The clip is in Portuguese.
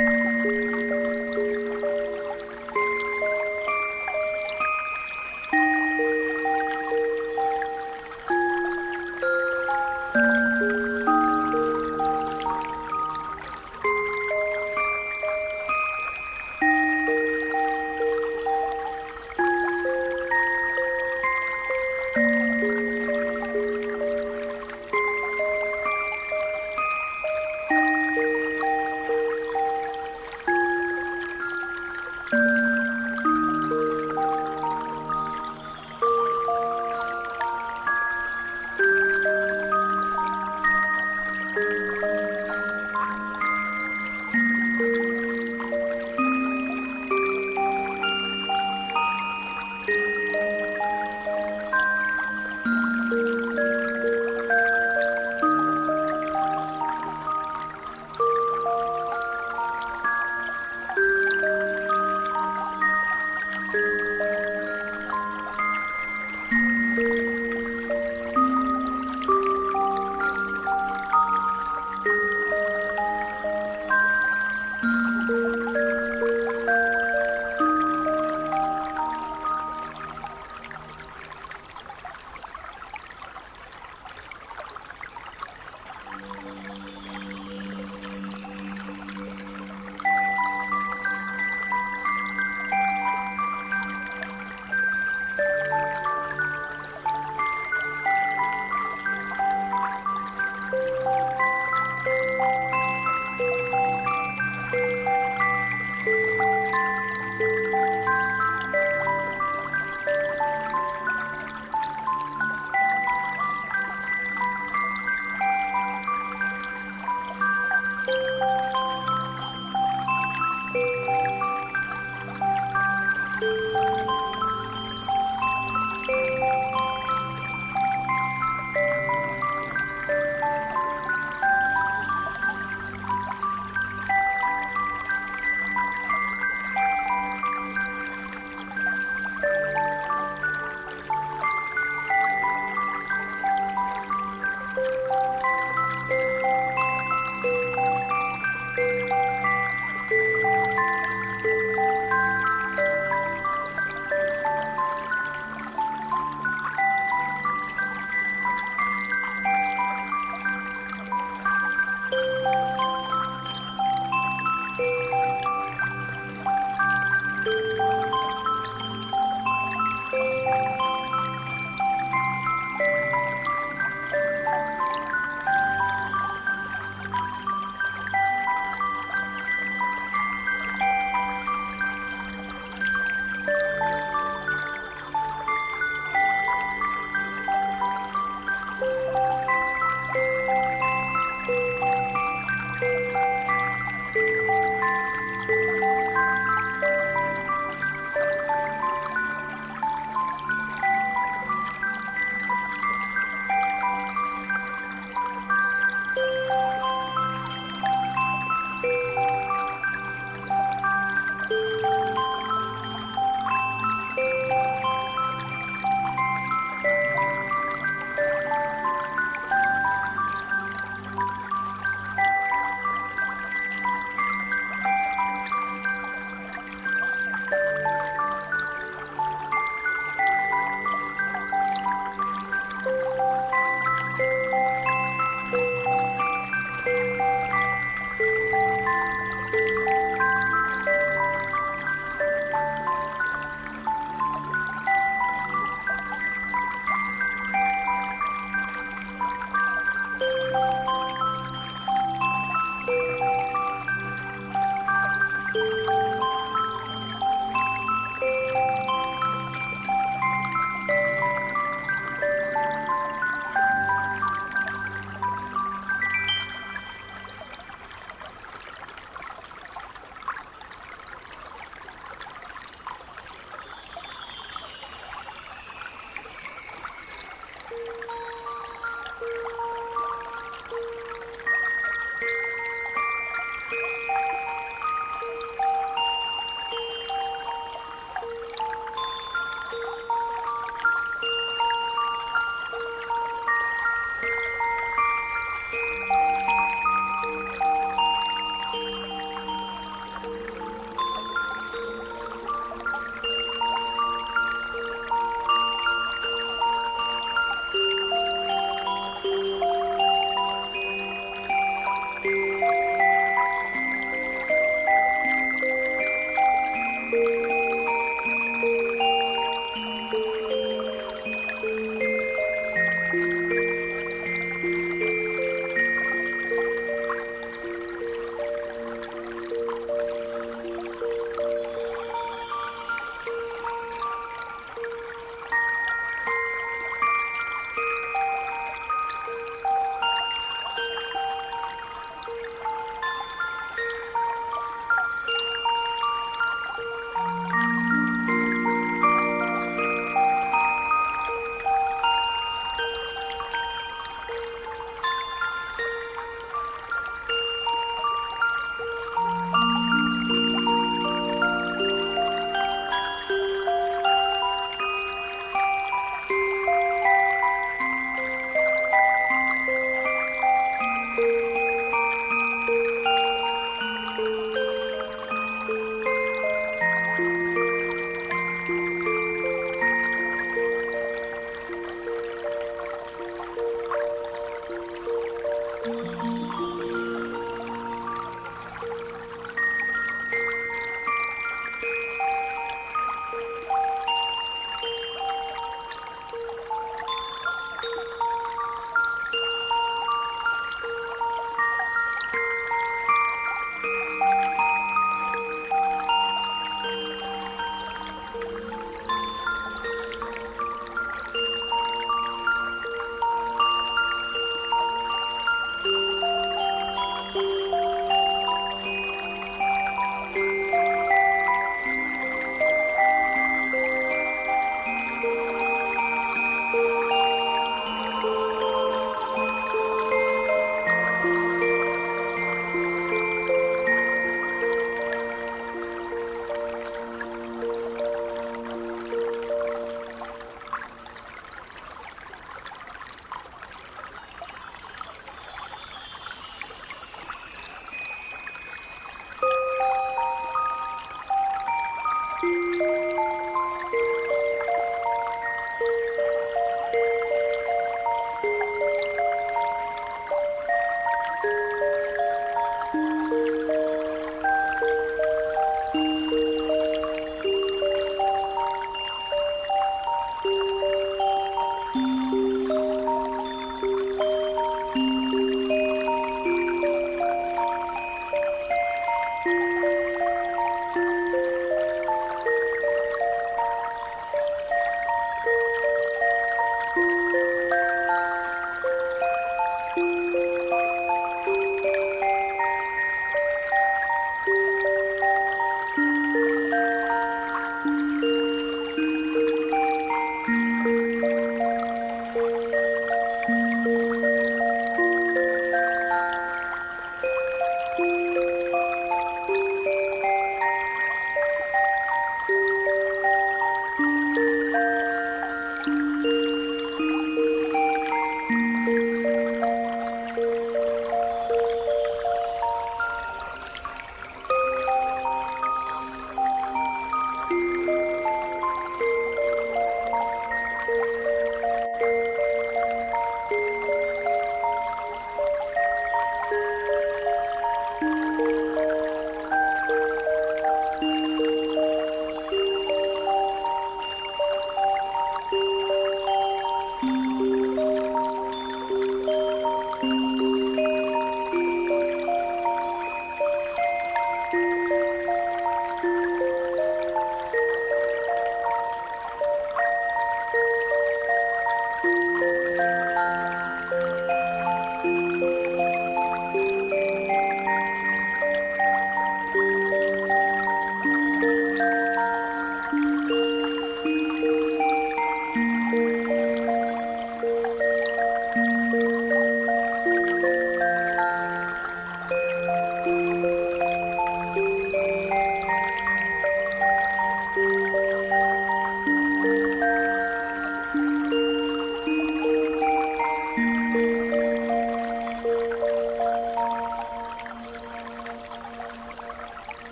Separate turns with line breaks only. Música